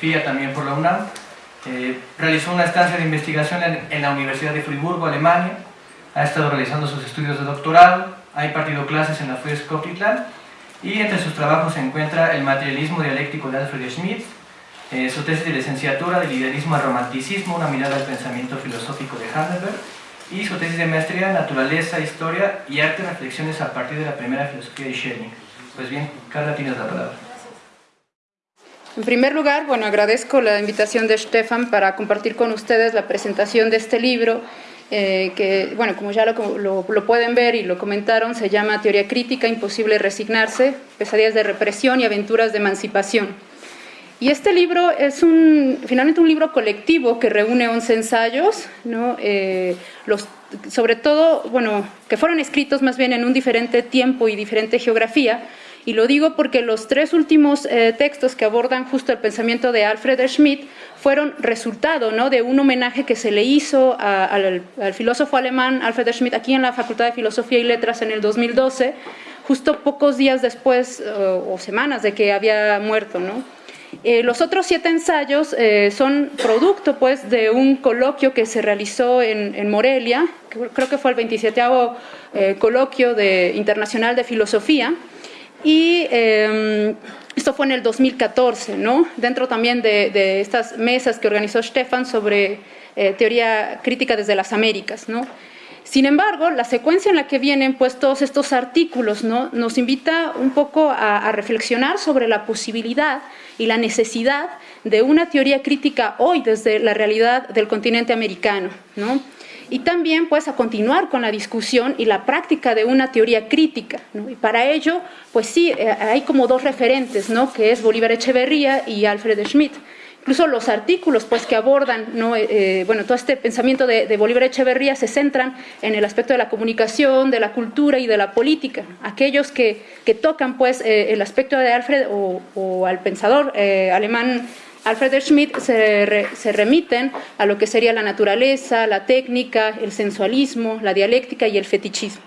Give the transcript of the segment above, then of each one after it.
filosofía también por la UNAM. Eh, realizó una estancia de investigación en, la Universidad de Friburgo, Alemania. Ha estado realizando sus estudios de doctorado, ha impartido clases en la FUES Coquitlam y entre sus trabajos se encuentra el materialismo dialéctico de Alfred Schmidt, eh, su tesis de licenciatura de liderismo al romanticismo, una mirada al pensamiento filosófico de Heidelberg, y su tesis de maestría Naturaleza, Historia y Arte, reflexiones a partir de la primera filosofía de Schelling. Pues bien, Carla, tienes la palabra. En primer lugar, bueno, agradezco la invitación de Stefan para compartir con ustedes la presentación de este libro, eh, que, bueno, como ya lo, pueden ver y lo comentaron, se llama Teoría Crítica, Imposible Resignarse, Pesadillas de Represión y Aventuras de Emancipación. Y este libro es finalmente un libro colectivo que reúne 11 ensayos. Eh, sobre todo, bueno, que fueron escritos más bien en un diferente tiempo y diferente geografía, y lo digo porque los tres últimos eh, textos que abordan justo el pensamiento de Alfred Schmidt fueron resultado ¿no? de un homenaje que se le hizo al, al, filósofo alemán Alfred Schmidt aquí en la Facultad de Filosofía y Letras en el 2012, justo pocos días después o semanas de que había muerto. ¿no? Eh, los otros siete ensayos eh, son producto pues, de un coloquio que se realizó en, Morelia, creo que fue el 27 eh, coloquio de, internacional de filosofía, y em, esto fue en el 2014, ¿no? dentro también de, de estas mesas que organizó Stefan sobre teoría crítica desde las Américas. ¿no? Sin embargo, la secuencia en la que vienen pues, todos estos artículos ¿no? nos invita un poco a, reflexionar sobre la posibilidad y la necesidad de una teoría crítica hoy desde la realidad del continente americano. ¿no? Y también pues a continuar con la discusión y la práctica de una teoría crítica. ¿no? Y para ello, pues sí, eh, hay como dos referentes, ¿no? que es Bolívar Echeverría y Alfred Schmidt incluso los artículos pues, que abordan ¿no? Eh, eh, bueno, todo este pensamiento de, Bolívar Echeverría se centran en el aspecto de la comunicación, de la cultura y de la política. Aquellos que, que tocan pues, eh, el aspecto de Alfred o, al pensador alemán Alfred Schmidt se, remiten a lo que sería la naturaleza, la técnica, el sensualismo, la dialéctica y el fetichismo.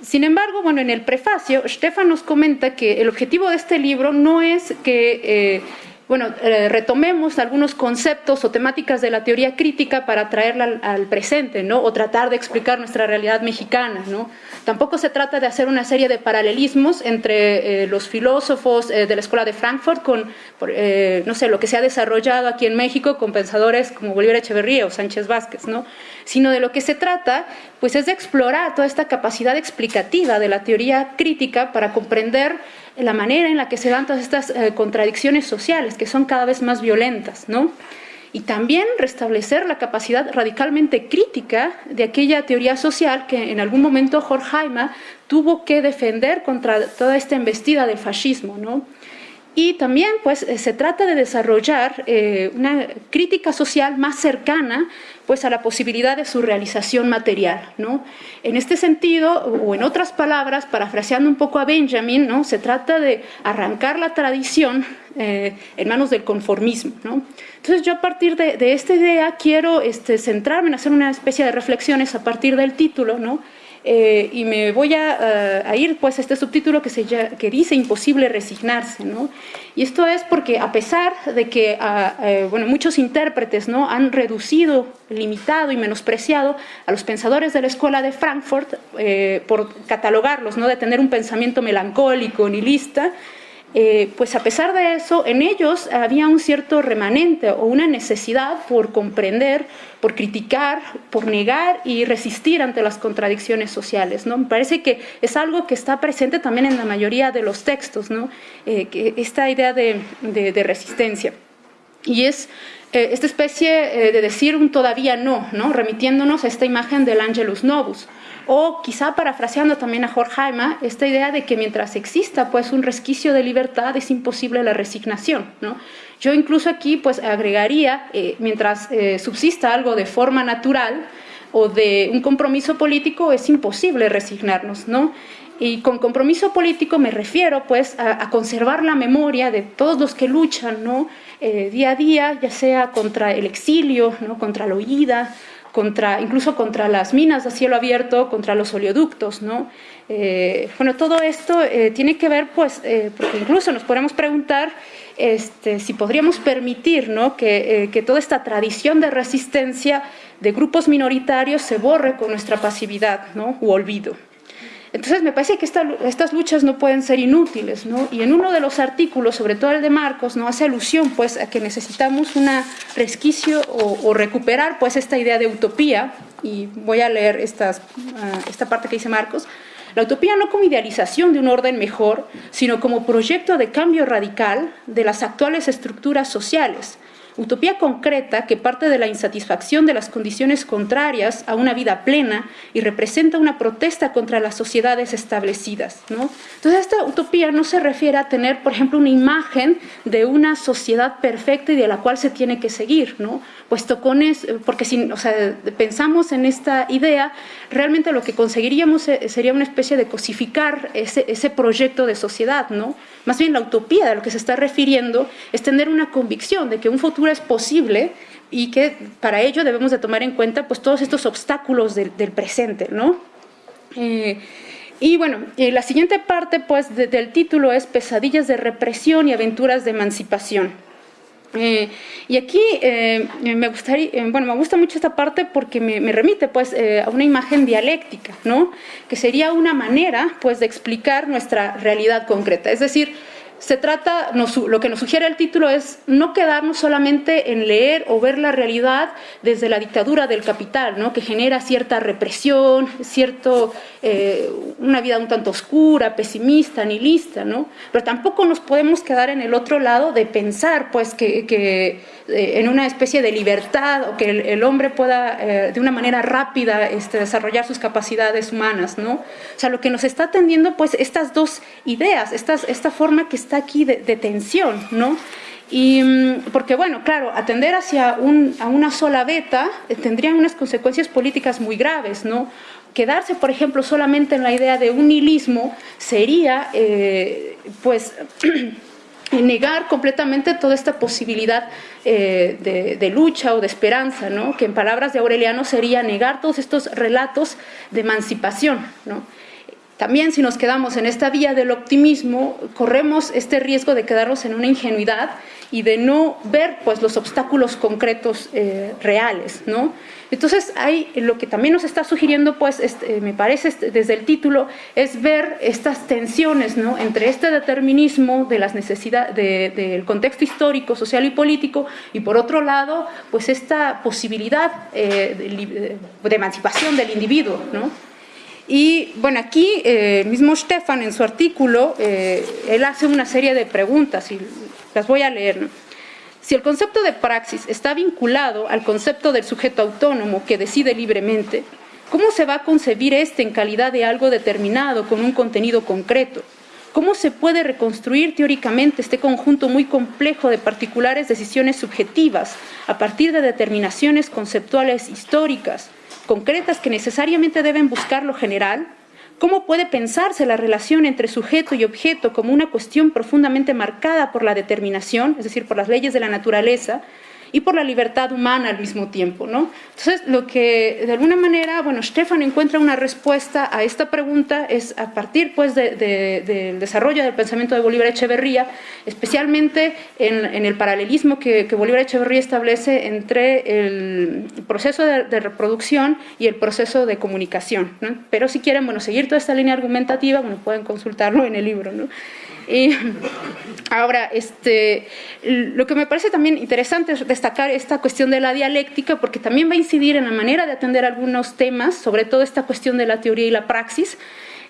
Sin embargo, bueno, en el prefacio, Stefan nos comenta que el objetivo de este libro no es que bueno, eh, retomemos algunos conceptos o temáticas de la teoría crítica para traerla al, presente, ¿no? O tratar de explicar nuestra realidad mexicana, ¿no? Tampoco se trata de hacer una serie de paralelismos entre eh, los filósofos eh, de la Escuela de Frankfurt con, no sé, lo que se ha desarrollado aquí en México con pensadores como Bolívar Echeverría o Sánchez Vázquez, ¿no? Sino de lo que se trata, pues es de explorar toda esta capacidad explicativa de la teoría crítica para comprender la manera en la que se dan todas estas eh, contradicciones sociales, que son cada vez más violentas, ¿no? Y también restablecer la capacidad radicalmente crítica de aquella teoría social que en algún momento Horkheimer tuvo que defender contra toda esta embestida del fascismo, ¿no? Y también pues, eh, se trata de desarrollar eh, una crítica social más cercana pues, a la posibilidad de su realización material. ¿no? En este sentido, o en otras palabras, parafraseando un poco a Benjamin, ¿no? se trata de arrancar la tradición eh, en manos del conformismo. ¿no? Entonces yo a partir de, esta idea quiero este, centrarme en hacer una especie de reflexiones a partir del título, ¿no? Eh, y me voy a, ir pues a este subtítulo que, se, que dice imposible resignarse, ¿no? Y esto es porque a pesar de que ah, eh, bueno, muchos intérpretes ¿no? han reducido, limitado y menospreciado a los pensadores de la escuela de Frankfurt eh, por catalogarlos, ¿no? de tener un pensamiento melancólico, nihilista, eh, pues a pesar de eso, en ellos había un cierto remanente o una necesidad por comprender, por criticar, por negar y resistir ante las contradicciones sociales. ¿no? Me parece que es algo que está presente también en la mayoría de los textos, ¿no? Eh, que esta idea de, resistencia. Y es eh, esta especie de decir un todavía no, no, remitiéndonos a esta imagen del Angelus Novus o quizá parafraseando también a Horkheimer, esta idea de que mientras exista pues un resquicio de libertad es imposible la resignación. ¿no? Yo incluso aquí pues agregaría, eh, mientras eh, subsista algo de forma natural o de un compromiso político, es imposible resignarnos. ¿no? Y con compromiso político me refiero pues a, conservar la memoria de todos los que luchan ¿no? Eh, día a día, ya sea contra el exilio, ¿no? contra la huida, contra, incluso contra las minas a cielo abierto, contra los oleoductos, ¿no? Eh, bueno, todo esto eh, tiene que ver, pues, eh, porque incluso nos podemos preguntar este, si podríamos permitir ¿no? que, que, toda esta tradición de resistencia de grupos minoritarios se borre con nuestra pasividad ¿no? u olvido. Entonces me parece que estas luchas no pueden ser inútiles, ¿no? Y en uno de los artículos, sobre todo el de Marcos, no hace alusión pues a que necesitamos una resquicio o, recuperar pues esta idea de utopía, y voy a leer ah, esta parte que dice Marcos, la utopía no como idealización de un orden mejor, sino como proyecto de cambio radical de las actuales estructuras sociales, utopía concreta que parte de la insatisfacción de las condiciones contrarias a una vida plena y representa una protesta contra las sociedades establecidas. ¿no? Entonces esta utopía no se refiere a tener, por ejemplo, una imagen de una sociedad perfecta y de la cual se tiene que seguir, ¿no? puesto con es, porque si o sea, pensamos en esta idea, realmente lo que conseguiríamos eh, sería una especie de cosificar ese, ese proyecto de sociedad, ¿no? Más bien la utopía de lo que se está refiriendo es tener una convicción de que un futuro es posible y que para ello debemos de tomar en cuenta pues, todos estos obstáculos del, presente. ¿no? Eh, y bueno, la siguiente parte pues, del título es Pesadillas de represión y aventuras de emancipación. Eh, y aquí eh, me gustaría, bueno, me gusta mucho esta parte porque me, me remite pues a una imagen dialéctica, ¿no? Que sería una manera pues de explicar nuestra realidad concreta. Es decir, se trata, lo que nos sugiere el título es no quedarnos solamente en leer o ver la realidad desde la dictadura del capital, ¿no? que genera cierta represión, cierto, eh, una vida un tanto oscura, pesimista, nihilista, ¿no? pero tampoco nos podemos quedar en el otro lado de pensar pues, que, que eh, en una especie de libertad o que el, hombre pueda eh, de una manera rápida este, desarrollar sus capacidades humanas. ¿no? O sea, lo que nos está atendiendo pues estas dos ideas, estas, esta forma que está aquí de, tensión, ¿no? Y mm, porque, bueno, claro, atender hacia a una sola beta eh, tendría unas consecuencias políticas muy graves, ¿no? Quedarse, por ejemplo, solamente en la idea de un nihilismo sería, eh, pues, negar completamente toda esta posibilidad eh, de, de, lucha o de esperanza, ¿no? que en palabras de Aureliano sería negar todos estos relatos de emancipación. ¿no? También si nos quedamos en esta vía del optimismo, corremos este riesgo de quedarnos en una ingenuidad y de no ver pues, los obstáculos concretos eh, reales. ¿no? Entonces, hay, lo que también nos está sugiriendo, pues, este, me parece este, desde el título, es ver estas tensiones ¿no? entre este determinismo de las necesidades del contexto histórico, social y político, y por otro lado, pues esta posibilidad eh, de, de, emancipación del individuo. ¿no? Y bueno, aquí eh, mismo Stefan en su artículo, eh, él hace una serie de preguntas y las voy a leer. Si el concepto de praxis está vinculado al concepto del sujeto autónomo que decide libremente, ¿cómo se va a concebir este en calidad de algo determinado con un contenido concreto? ¿Cómo se puede reconstruir teóricamente este conjunto muy complejo de particulares decisiones subjetivas a partir de determinaciones conceptuales históricas, concretas que necesariamente deben buscar lo general, ¿cómo puede pensarse la relación entre sujeto y objeto como una cuestión profundamente marcada por la determinación, es decir, por las leyes de la naturaleza, y por la libertad humana al mismo tiempo. ¿no? Entonces, lo que de alguna manera, bueno, Stefan encuentra una respuesta a esta pregunta es a partir pues, del desarrollo del pensamiento de Bolívar Echeverría, especialmente en, el paralelismo que, Bolívar Echeverría establece entre el proceso de, reproducción y el proceso de comunicación. Pero si quieren bueno, seguir toda esta línea argumentativa, bueno, pueden consultarlo en el libro. ¿no? Y ahora, este, lo que me parece también interesante es destacar esta cuestión de la dialéctica, porque también va a incidir en la manera de atender algunos temas, sobre todo esta cuestión de la teoría y la praxis,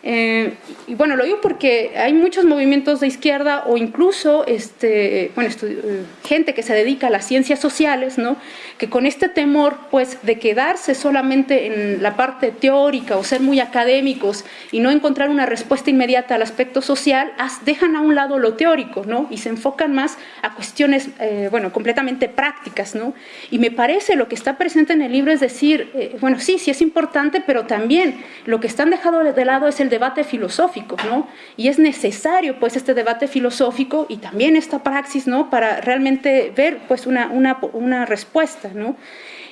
eh, y bueno, lo digo porque hay muchos movimientos de izquierda o incluso este, bueno, eh, gente que se dedica a las ciencias sociales, ¿no? que con este temor pues, de quedarse solamente en la parte teórica o ser muy académicos y no encontrar una respuesta inmediata al aspecto social, dejan a un lado lo teórico ¿no? y se enfocan más a cuestiones eh, bueno, completamente prácticas. ¿no? Y me parece lo que está presente en el libro es decir, bueno, sí, sí es importante, pero también lo que están dejando de lado es el debate filosófico, ¿no? Y es necesario, pues, este debate filosófico y también esta praxis, ¿no? Para realmente ver, pues, una, una, una respuesta, ¿no?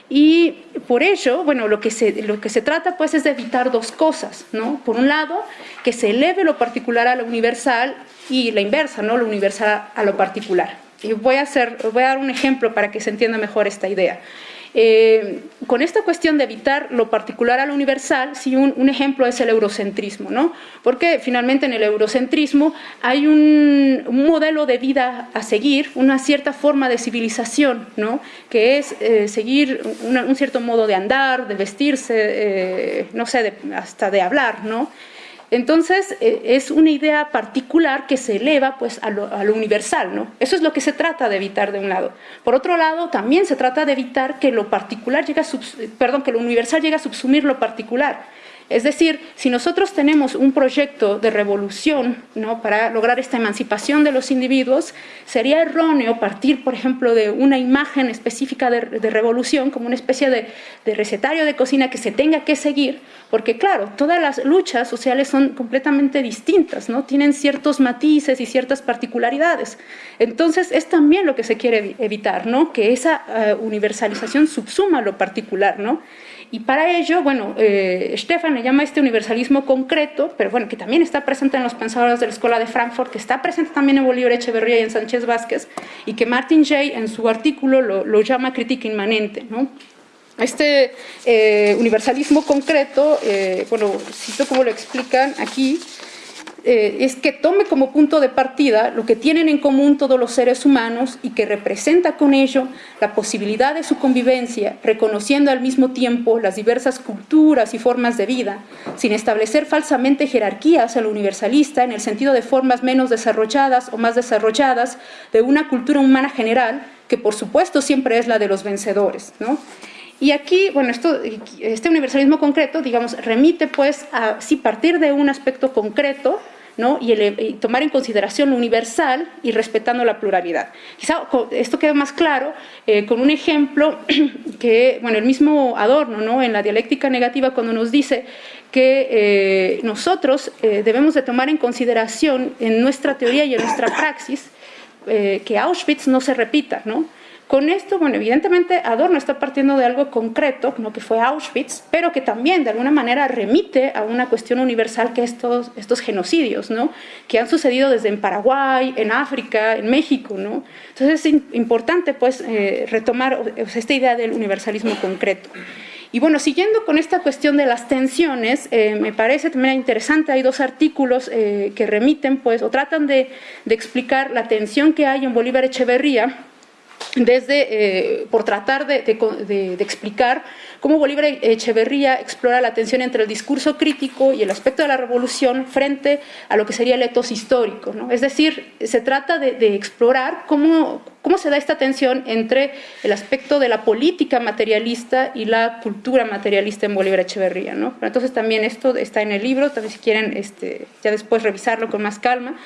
Y por ello, bueno, lo que, se, lo que se trata pues es de evitar dos cosas, ¿no? Por un lado, que se eleve lo particular a lo universal y la inversa, ¿no? Lo universal a lo particular. Y voy a, hacer, voy a dar un ejemplo para que se entienda mejor esta idea. Eh, con esta cuestión de evitar lo particular a lo universal, sí, un, ejemplo es el eurocentrismo, ¿no? porque finalmente en el eurocentrismo hay un, modelo de vida a seguir, una cierta forma de civilización, ¿no? que es eh, seguir un cierto modo de andar, de vestirse, eh, no sé, hasta de hablar, ¿no? Entonces, eh, es una idea particular que se eleva pues, a lo, universal, ¿no? Eso es lo que se trata de evitar de un lado. Por otro lado, también se trata de evitar que lo particular llegue perdón, que lo universal llegue a subsumir lo particular. Es decir, si nosotros tenemos un proyecto de revolución ¿no? para lograr esta emancipación de los individuos, sería erróneo partir, por ejemplo, de una imagen específica de, revolución como una especie de, recetario de cocina que se tenga que seguir, porque claro, todas las luchas sociales son completamente distintas, ¿no? tienen ciertos matices y ciertas particularidades. Entonces, es también lo que se quiere evitar, ¿no? que esa eh, universalización subsuma lo particular. ¿no? Y para ello, bueno, eh, Stefan le llama este universalismo concreto, pero bueno, que también está presente en los pensadores de la Escuela de Frankfurt, que está presente también en Bolívar Echeverría y en Sánchez Vázquez, y que Martin Jay en su artículo lo, llama crítica inmanente, ¿no? Este eh, universalismo concreto, eh, bueno, cito como lo explican aquí, eh, es que tome como punto de partida lo que tienen en común todos los seres humanos y que representa con ello la posibilidad de su convivencia, reconociendo al mismo tiempo las diversas culturas y formas de vida, sin establecer falsamente jerarquías al universalista en el sentido de formas menos desarrolladas o más desarrolladas de una cultura humana general, que por supuesto siempre es la de los vencedores. ¿no? Y aquí, bueno, esto, este universalismo concreto, digamos, remite pues a sí partir de un aspecto concreto, y, tomar en consideración lo universal y respetando la pluralidad. Quizá esto queda más claro eh, con un ejemplo que, bueno, el mismo Adorno, ¿no? en la dialéctica negativa, cuando nos dice que eh, nosotros eh, debemos de tomar en consideración en nuestra teoría y en nuestra praxis que Auschwitz no se repita, ¿no? Con esto, bueno, evidentemente Adorno está partiendo de algo concreto, ¿no? que fue Auschwitz, pero que también de alguna manera remite a una cuestión universal que estos, estos genocidios, ¿no? que han sucedido desde en Paraguay, en África, en México. ¿no? Entonces es importante pues, eh, retomar esta idea del universalismo concreto. Y bueno, siguiendo con esta cuestión de las tensiones, eh, me parece también interesante, hay dos artículos eh, que remiten pues, o tratan de, de explicar la tensión que hay en Bolívar Echeverría, desde, eh, por tratar de, explicar cómo Bolívar Echeverría explora la tensión entre el discurso crítico y el aspecto de la revolución frente a lo que sería el etos histórico. Es decir, se trata de, explorar cómo, cómo se da esta tensión entre el aspecto de la política materialista y la cultura materialista en Bolívar Echeverría. ¿no? entonces también esto está en el libro, también si quieren este, ya después revisarlo con más calma.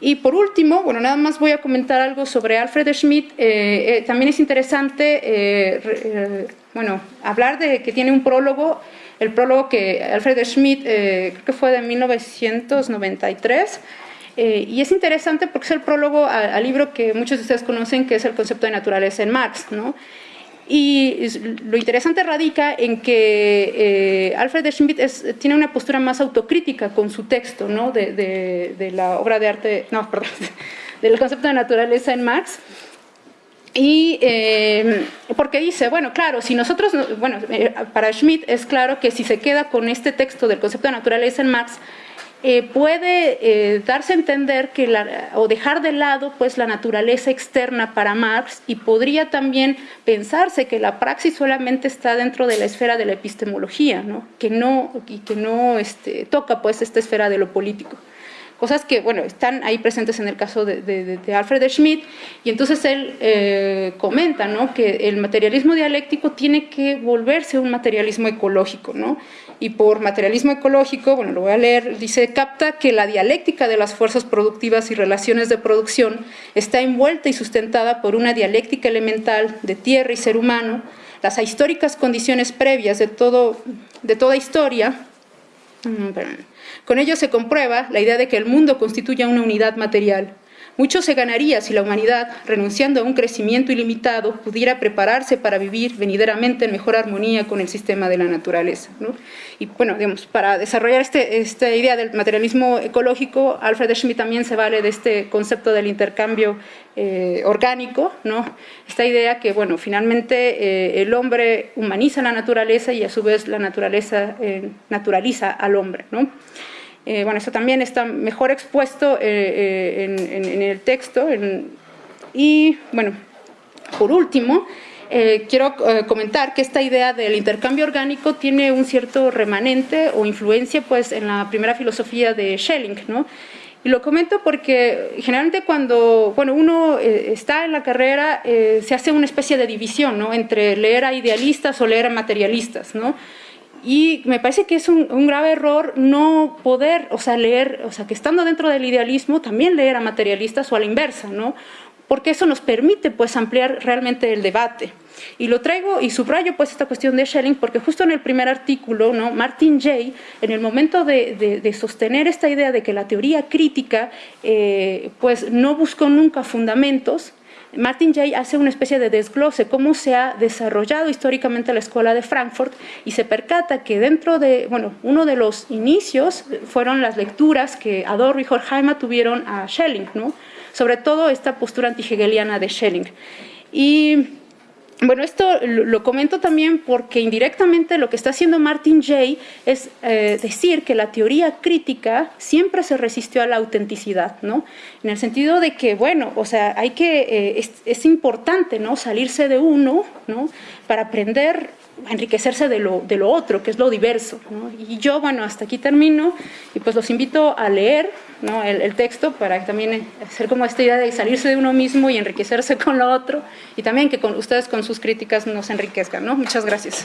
Y por último, bueno, nada más voy a comentar algo sobre Alfred Schmidt. Eh, eh, también es interesante, eh, bueno, hablar de que tiene un prólogo, el prólogo que Alfred Schmidt, creo que fue de 1993, y es interesante porque es el prólogo al, libro que muchos de ustedes conocen, que es el concepto de naturaleza en Marx, ¿no? Y lo interesante radica en que eh, Alfred Schmidt tiene una postura más autocrítica con su texto ¿no? de, la obra de arte, no, perdón, del concepto de naturaleza en Marx. Y eh, porque dice, bueno, claro, si nosotros, bueno, eh, para Schmidt es claro que si se queda con este texto del concepto de naturaleza en Marx, eh, puede eh, darse a entender que o dejar de lado pues, la naturaleza externa para Marx y podría también pensarse que la praxis solamente está dentro de la esfera de la epistemología, ¿no? que no, y que no este, toca pues, esta esfera de lo político cosas que, bueno, están ahí presentes en el caso de, Alfred Schmidt, y entonces él eh, comenta, ¿no?, que el materialismo dialéctico tiene que volverse un materialismo ecológico, ¿no?, y por materialismo ecológico, bueno, lo voy a leer, dice, capta que la dialéctica de las fuerzas productivas y relaciones de producción está envuelta y sustentada por una dialéctica elemental de tierra y ser humano, las históricas condiciones previas de, todo, de toda historia, mm, con ello se comprueba la idea de que el mundo constituye una unidad material, Mucho se ganaría si la humanidad, renunciando a un crecimiento ilimitado, pudiera prepararse para vivir venideramente en mejor armonía con el sistema de la naturaleza. Y bueno, digamos, para desarrollar este, esta idea del materialismo ecológico, Alfred Schmidt también se vale de este concepto del intercambio eh, orgánico, ¿no? esta idea que bueno, finalmente eh, el hombre humaniza la naturaleza y a su vez la naturaleza eh, naturaliza al hombre. ¿no? Bueno, eso también está mejor expuesto en, en, el texto. y bueno, por último, quiero comentar que esta idea del intercambio orgánico tiene un cierto remanente o influencia pues, en la primera filosofía de Schelling, ¿no? Y lo comento porque generalmente cuando bueno, uno eh, está en la carrera eh, se hace una especie de división ¿no? entre leer a idealistas o leer a materialistas. ¿no? Y me parece que es un, grave error no poder, o sea, leer, o sea, que estando dentro del idealismo también leer a materialistas o a la inversa, ¿no? porque eso nos permite pues ampliar realmente el debate. Y lo traigo y subrayo pues esta cuestión de Schelling porque justo en el primer artículo, ¿no? Martin Jay, en el momento de, sostener esta idea de que la teoría crítica eh, pues no buscó nunca fundamentos, Martin Jay hace una especie de desglose, cómo se ha desarrollado históricamente la escuela de Frankfurt y se percata que dentro de, bueno, uno de los inicios fueron las lecturas que Adorno y Horkheimer tuvieron a Schelling, ¿no? sobre todo esta postura antihegeliana de Schelling. Y bueno, esto lo comento también porque indirectamente lo que está haciendo Martin Jay es eh, decir que la teoría crítica siempre se resistió a la autenticidad, ¿no? En el sentido de que, bueno, o sea, hay que, eh, es, es, importante, ¿no? Salirse de uno, ¿no? Para aprender enriquecerse de lo, de lo otro, que es lo diverso. Y yo, bueno, hasta aquí termino y pues los invito a leer ¿no? el, texto para también hacer como esta idea de salirse de uno mismo y enriquecerse con lo otro y también que con ustedes con sus críticas nos enriquezcan. ¿no? Muchas gracias.